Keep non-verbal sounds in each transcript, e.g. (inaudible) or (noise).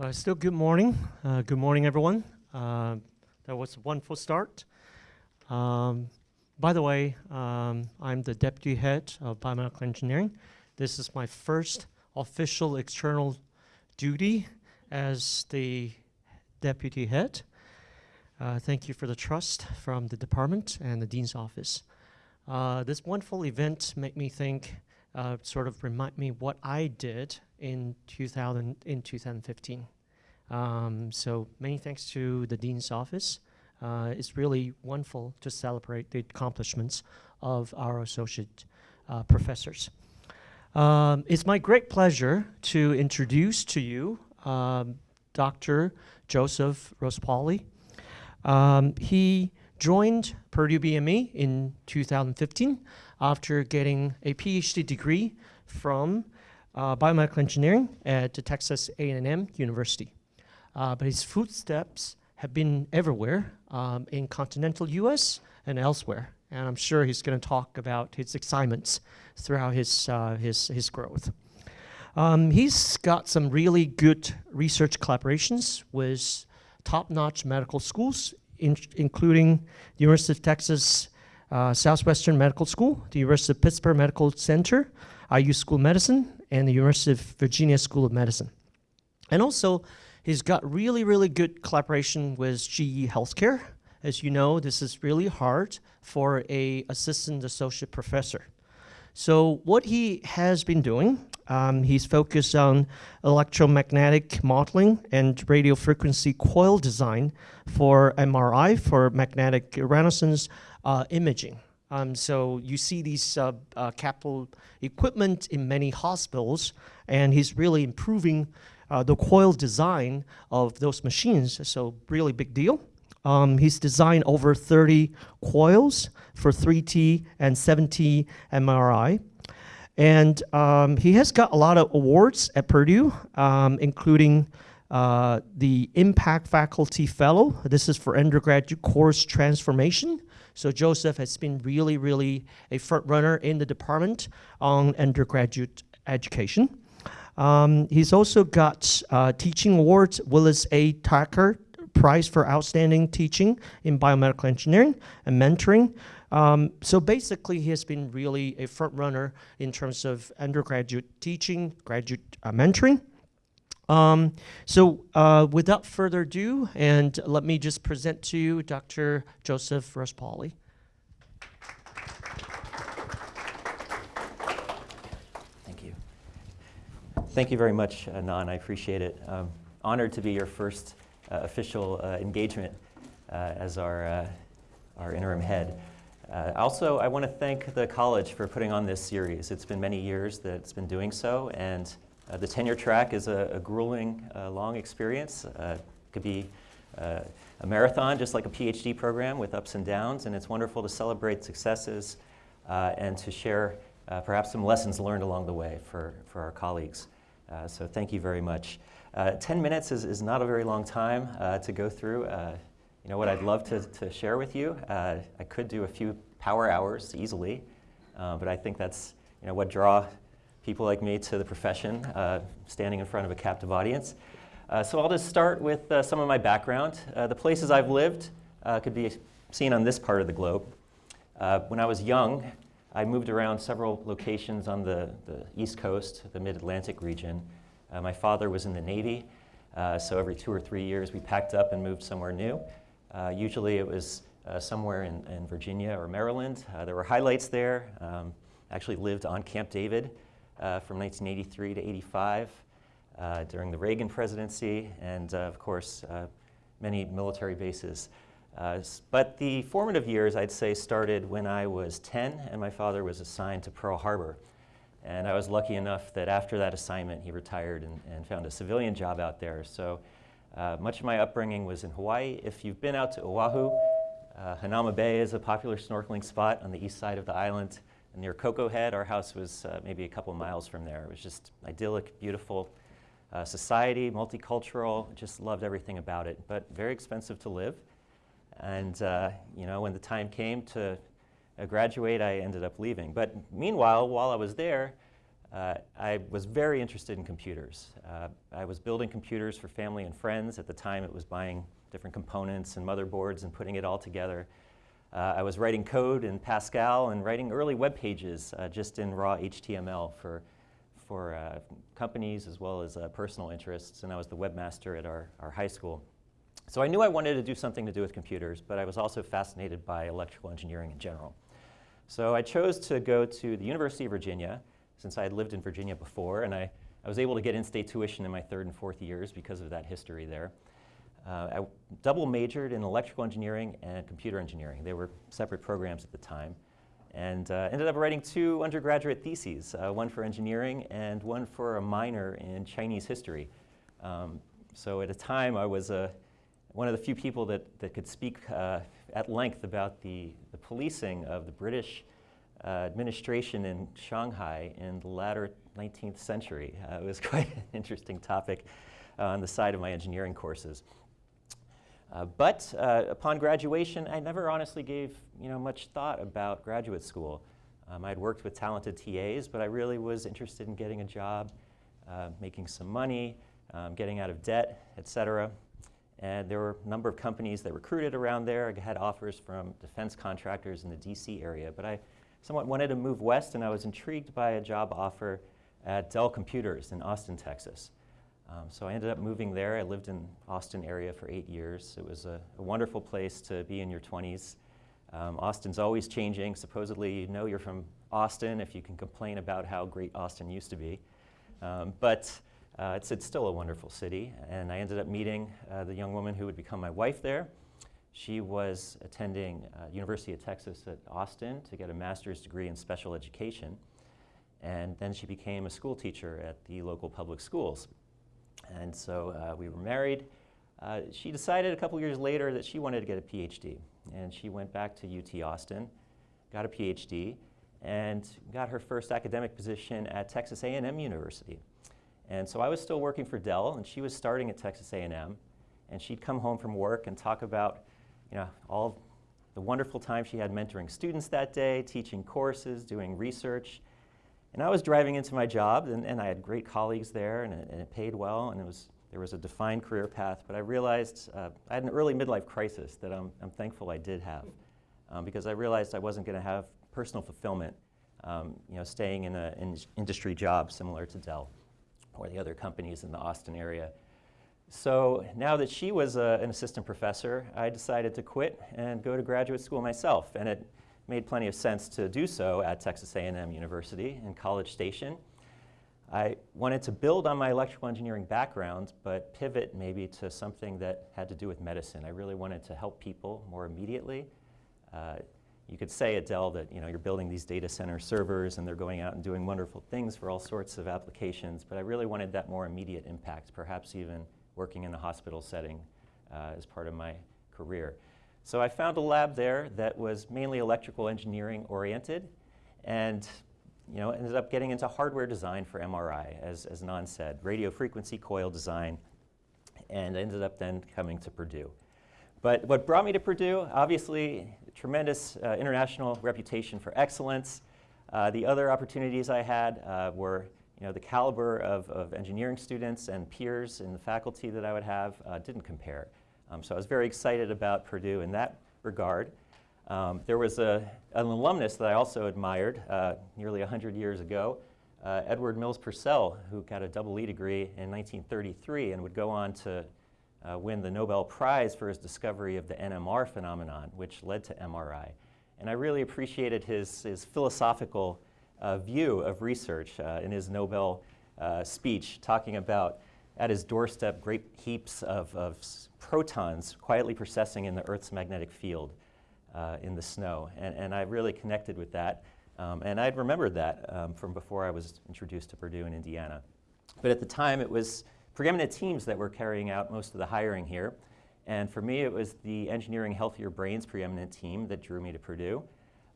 Uh, still good morning. Uh, good morning, everyone. Uh, that was a wonderful start. Um, by the way, um, I'm the deputy head of biomedical engineering. This is my first official external duty as the deputy head. Uh, thank you for the trust from the department and the dean's office. Uh, this wonderful event made me think, uh, sort of remind me what I did in 2000 in 2015. Um, so many thanks to the dean's office. Uh, it's really wonderful to celebrate the accomplishments of our associate uh, professors. Um, it's my great pleasure to introduce to you um, Dr. Joseph Rispoli. Um, he joined Purdue BME in 2015 after getting a PhD degree from uh, biomedical engineering at Texas A&M University. Uh, but his footsteps have been everywhere um, in continental US and elsewhere. And I'm sure he's going to talk about his excitements throughout his, uh, his, his growth. Um, he's got some really good research collaborations with top-notch medical schools, in including the University of Texas uh, Southwestern Medical School, the University of Pittsburgh Medical Center, IU School of Medicine, and the University of Virginia School of Medicine. And also, he's got really, really good collaboration with GE Healthcare. As you know, this is really hard for a assistant associate professor. So what he has been doing, um, he's focused on electromagnetic modeling and radio frequency coil design for MRI, for magnetic resonance uh, imaging. Um, so you see these uh, uh, capital equipment in many hospitals, and he's really improving uh, the coil design of those machines, so really big deal. Um, he's designed over 30 coils for 3T and 7T MRI. And um, he has got a lot of awards at Purdue, um, including uh, the Impact Faculty Fellow. This is for undergraduate course transformation. So Joseph has been really, really a front runner in the department on undergraduate education. Um, he's also got uh, teaching awards, Willis A. Tucker Prize for Outstanding Teaching in Biomedical Engineering and Mentoring. Um, so basically, he has been really a front runner in terms of undergraduate teaching, graduate uh, mentoring. Um, so uh, without further ado, and let me just present to you Dr. Joseph Rispoli. Thank you. Thank you very much, Nan. I appreciate it. Um, honored to be your first uh, official uh, engagement uh, as our, uh, our interim head. Also, I want to thank the college for putting on this series. It's been many years that it's been doing so, and uh, the tenure track is a, a grueling, uh, long experience. Uh, it could be uh, a marathon, just like a PhD program with ups and downs, and it's wonderful to celebrate successes uh, and to share uh, perhaps some lessons learned along the way for, for our colleagues. so thank you very much. 10 minutes is, is not a very long time to go through. You know what I'd love to, to share with you? I could do a few power hours easily, but I think that's you know, what draw people like me to the profession, uh, standing in front of a captive audience. Uh, so I'll just start with uh, some of my background. Uh, the places I've lived uh, could be seen on this part of the globe. Uh, when I was young, I moved around several locations on the, the East Coast, the Mid-Atlantic region. my father was in the Navy, so every two or three years we packed up and moved somewhere new. Usually it was somewhere in, in, Virginia or Maryland. there were highlights there. Um, actually lived on Camp David, uh, from 1983 to 85 uh, during the Reagan presidency, and uh, of course, many military bases. but the formative years, I'd say, started when I was 10 and my father was assigned to Pearl Harbor. And I was lucky enough that after that assignment, he retired and, and found a civilian job out there. So uh, much of my upbringing was in Hawaii. If you've been out to Oahu, uh, Hanauma Bay is a popular snorkeling spot on the east side of the island near Koko Head. Our house was uh, maybe a couple miles from there. It was just idyllic, beautiful uh, society, multicultural, just loved everything about it, but very expensive to live. And uh, you know, when the time came to graduate, I ended up leaving. But meanwhile, while I was there, uh, I was very interested in computers. Uh, I was building computers for family and friends. At the time, it was buying different components and motherboards and putting it all together. Uh, I was writing code in Pascal and writing early web pages uh, just in raw HTML for, for uh, companies as well as uh, personal interests, and I was the webmaster at our, our high school. So I knew I wanted to do something to do with computers, but I was also fascinated by electrical engineering in general. So I chose to go to the University of Virginia, since I had lived in Virginia before, and I, I was able to get in-state tuition in my third and fourth years because of that history there. Uh, I double majored in electrical engineering and computer engineering. They were separate programs at the time. And uh, ended up writing two undergraduate theses, uh, one for engineering and one for a minor in Chinese history. Um, so at a time I was uh, one of the few people that, that could speak uh, at length about the, the policing of the British uh, administration in Shanghai in the latter 19th century. Uh, it was (laughs) quite an interesting topic uh, on the side of my engineering courses. Uh, but uh, upon graduation, I never honestly gave you know, much thought about graduate school. Um, I'd worked with talented TAs, but I really was interested in getting a job, uh, making some money, um, getting out of debt, et cetera. And there were a number of companies that recruited around there. I had offers from defense contractors in the DC area, but I somewhat wanted to move west, and I was intrigued by a job offer at Dell Computers in Austin, Texas. Um, so I ended up moving there. I lived in Austin area for eight years. It was a, a wonderful place to be in your 20s. Um, Austin's always changing. Supposedly, you know you're from Austin if you can complain about how great Austin used to be. Um, but uh, it's, it's, still a wonderful city. And I ended up meeting uh, the young woman who would become my wife there. She was attending uh, University of Texas at Austin to get a master's degree in special education. And then she became a school teacher at the local public schools. And so uh, we were married. Uh, she decided a couple years later that she wanted to get a PhD. And she went back to UT Austin, got a PhD, and got her first academic position at Texas A&M University. And so I was still working for Dell, and she was starting at Texas A&M. And she'd come home from work and talk about you know, all the wonderful time she had mentoring students that day, teaching courses, doing research. And I was driving into my job, and, and I had great colleagues there, and it, and it, paid well, and it was, there was a defined career path. But I realized uh, I had an early midlife crisis that I'm, I'm thankful I did have, um, because I realized I wasn't going to have personal fulfillment, um, you know, staying in an in industry job similar to Dell or the other companies in the Austin area. So now that she was uh, an assistant professor, I decided to quit and go to graduate school myself. And it made plenty of sense to do so at Texas A&M University in College Station. I wanted to build on my electrical engineering background, but pivot maybe to something that had to do with medicine. I really wanted to help people more immediately. Uh, you could say at Dell that you know, you're building these data center servers and they're going out and doing wonderful things for all sorts of applications, but I really wanted that more immediate impact, perhaps even working in the hospital setting uh, as part of my career. So I found a lab there that was mainly electrical engineering oriented and you know, ended up getting into hardware design for MRI, as, as Nan said, radio frequency coil design, and ended up then coming to Purdue. But what brought me to Purdue, obviously, tremendous uh, international reputation for excellence. Uh, the other opportunities I had uh, were you know, the caliber of, of engineering students and peers in the faculty that I would have uh, didn't compare. Um, so I was very excited about Purdue in that regard. Um, there was a, an alumnus that I also admired uh, nearly 100 years ago, uh, Edward Mills Purcell, who got a double E degree in 1933 and would go on to uh, win the Nobel Prize for his discovery of the NMR phenomenon, which led to MRI. And I really appreciated his, his philosophical view of research uh, in his Nobel uh, speech, talking about at his doorstep great heaps of, of protons quietly precessing in the Earth's magnetic field uh, in the snow. And, and I really connected with that. Um, and I'd remembered that um, from before I was introduced to Purdue in Indiana. But at the time, it was preeminent teams that were carrying out most of the hiring here. And for me, it was the Engineering Healthier Brains preeminent team that drew me to Purdue.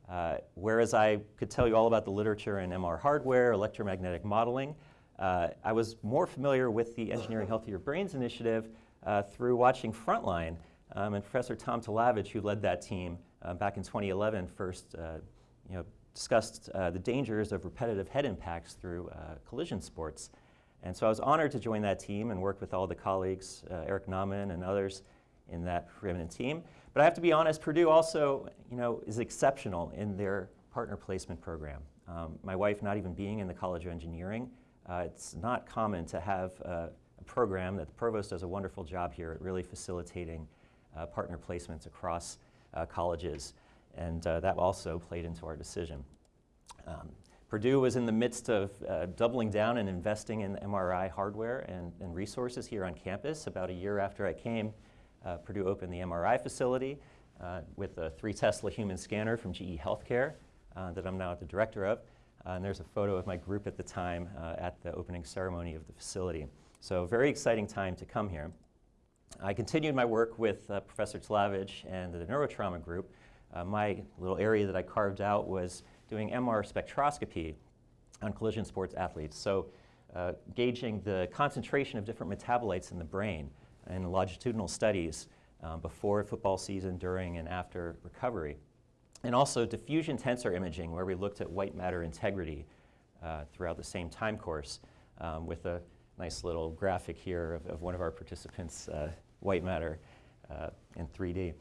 Uh, whereas I could tell you all about the literature in MR hardware, electromagnetic modeling, uh, I was more familiar with the Engineering Healthier Brains initiative uh, through watching Frontline. Um, and Professor Tom Talavage, who led that team uh, back in 2011, first uh, you know, discussed uh, the dangers of repetitive head impacts through collision sports. And so I was honored to join that team and work with all the colleagues, Eric Nauman and others in that preeminent team. But I have to be honest, Purdue also you know, is exceptional in their partner placement program. Um, my wife not even being in the College of Engineering, uh, it's not common to have a program that the provost does a wonderful job here at really facilitating uh, partner placements across uh, colleges. And uh, that also played into our decision. Um, Purdue was in the midst of uh, doubling down and investing in MRI hardware and, and, resources here on campus. About a year after I came, Purdue opened the MRI facility uh, with a three Tesla human scanner from GE Healthcare uh, that I'm now the director of. Uh, and there's a photo of my group at the time uh, at the opening ceremony of the facility. So very exciting time to come here. I continued my work with Professor Talavage and the neurotrauma group. my little area that I carved out was doing MR spectroscopy on collision sports athletes. So uh, gauging the concentration of different metabolites in the brain in longitudinal studies um, before football season, during, and after recovery. And also diffusion tensor imaging, where we looked at white matter integrity uh, throughout the same time course um, with a nice little graphic here of, of one of our participants' uh, white matter uh, in 3D.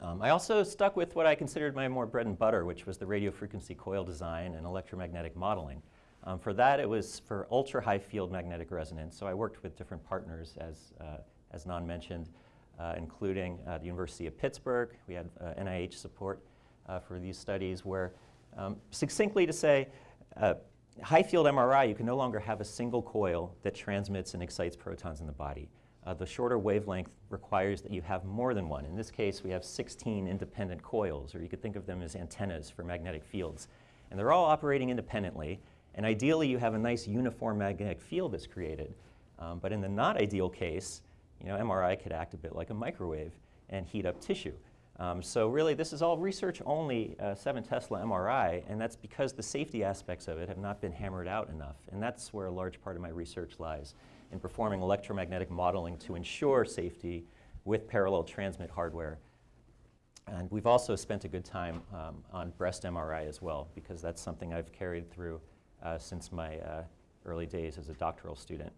Um, I also stuck with what I considered my more bread and butter, which was the radio frequency coil design and electromagnetic modeling. Um, for that, it was for ultra high field magnetic resonance. So I worked with different partners, as, uh, as Nan mentioned, uh, including uh, the University of Pittsburgh. We had NIH uh, support uh, for these studies where, um, succinctly to say, uh, high field MRI, you can no longer have a single coil that transmits and excites protons in the body. The shorter wavelength requires that you have more than one. In this case, we have 16 independent coils, or you could think of them as antennas for magnetic fields. And they're all operating independently. And ideally, you have a nice uniform magnetic field that's created. Um, but in the not ideal case, you know, MRI could act a bit like a microwave and heat up tissue. Um, so really, this is all research only uh, 7 Tesla MRI, and that's because the safety aspects of it have not been hammered out enough. And that's where a large part of my research lies in performing electromagnetic modeling to ensure safety with parallel transmit hardware. And we've also spent a good time um, on breast MRI as well, because that's something I've carried through since my uh, early days as a doctoral student.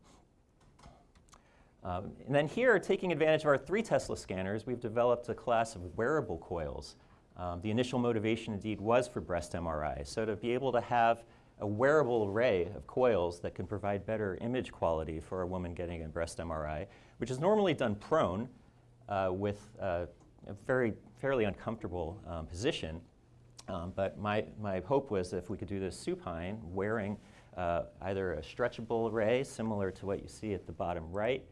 Um, and then here, taking advantage of our three Tesla scanners, we've developed a class of wearable coils. Um, the initial motivation indeed was for breast MRI. So to be able to have a wearable array of coils that can provide better image quality for a woman getting a breast MRI, which is normally done prone uh, with uh, a very fairly uncomfortable um, position. Um, but my, my hope was if we could do this supine, wearing uh, either a stretchable array similar to what you see at the bottom right,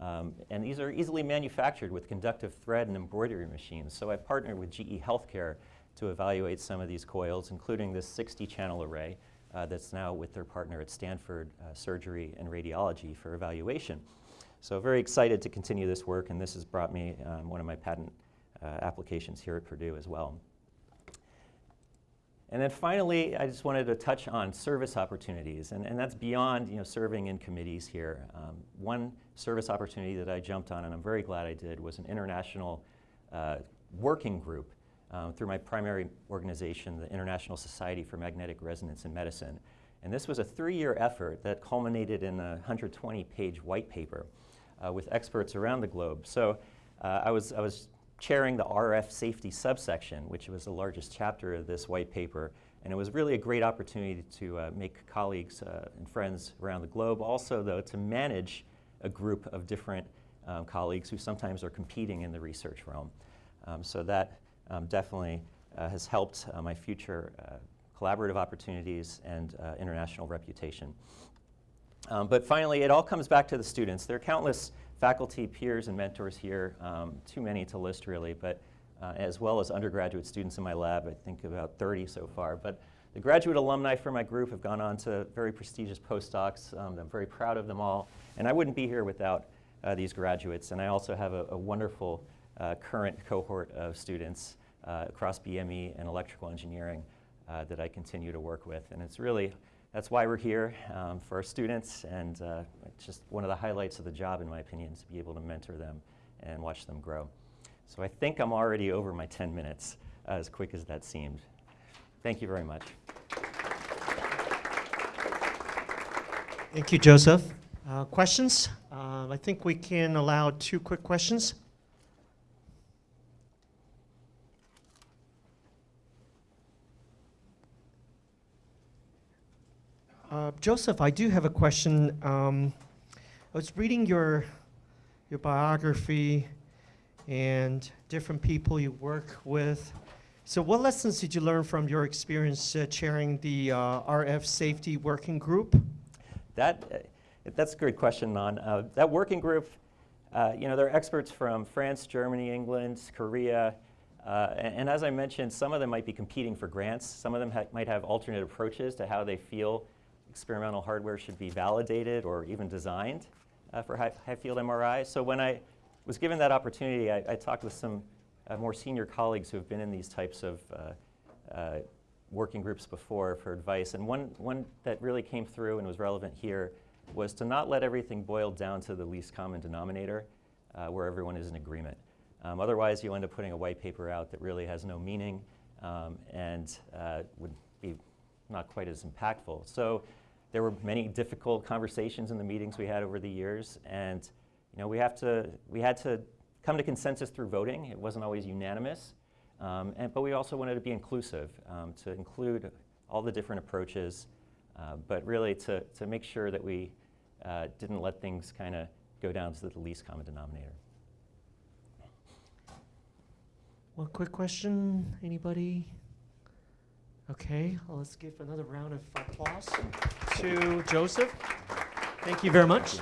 um, and these are easily manufactured with conductive thread and embroidery machines. So I partnered with GE Healthcare to evaluate some of these coils, including this 60 channel array uh, that's now with their partner at Stanford uh, Surgery and Radiology for evaluation. So very excited to continue this work, and this has brought me um, one of my patent uh, applications here at Purdue as well. And then finally, I just wanted to touch on service opportunities, and, and that's beyond you know, serving in committees here. Um, one service opportunity that I jumped on, and I'm very glad I did, was an international uh, working group um, through my primary organization, the International Society for Magnetic Resonance in Medicine. And this was a three-year effort that culminated in a 120-page white paper uh, with experts around the globe. So uh, I, was, I was chairing the RF safety subsection, which was the largest chapter of this white paper. And it was really a great opportunity to uh, make colleagues uh, and friends around the globe. Also, though, to manage a group of different um, colleagues who sometimes are competing in the research realm. Um, so that um, definitely uh, has helped uh, my future uh, collaborative opportunities and uh, international reputation. Um, but finally, it all comes back to the students. There are countless faculty, peers, and mentors here, um, too many to list really, but uh, as well as undergraduate students in my lab, I think about 30 so far. But the graduate alumni from my group have gone on to very prestigious postdocs. Um, I'm very proud of them all. And I wouldn't be here without uh, these graduates. And I also have a, a wonderful uh, current cohort of students uh, across BME and electrical engineering uh, that I continue to work with. And it's really, that's why we're here um, for our students. And uh, it's just one of the highlights of the job, in my opinion, is to be able to mentor them and watch them grow. So I think I'm already over my 10 minutes, as quick as that seemed. Thank you very much. Thank you, Joseph. Uh, questions? Uh, I think we can allow two quick questions. Uh, Joseph, I do have a question. Um, I was reading your your biography and different people you work with. So, what lessons did you learn from your experience uh, chairing the uh, RF Safety Working Group? That, uh, that's a great question, Nan. Uh, that working group, uh, you know, there are experts from France, Germany, England, Korea, uh, and, and as I mentioned, some of them might be competing for grants. Some of them ha- might have alternate approaches to how they feel experimental hardware should be validated or even designed uh, for high, high field MRI. So when I was given that opportunity, I, I talked with some uh, more senior colleagues who have been in these types of uh, uh, working groups before for advice. And one, one that really came through and was relevant here was to not let everything boil down to the least common denominator uh, where everyone is in agreement. Um, otherwise, you end up putting a white paper out that really has no meaning um, and uh, would be not quite as impactful. So there were many difficult conversations in the meetings we had over the years, and you know, we, have to, we had to come to consensus through voting. It wasn't always unanimous, um, and, but we also wanted to be inclusive, um, to include all the different approaches, uh, but really to, to make sure that we uh, didn't let things kind of go down to the least common denominator. One quick question. Anybody? Okay, well, let's give another round of applause to Joseph. Thank you very much.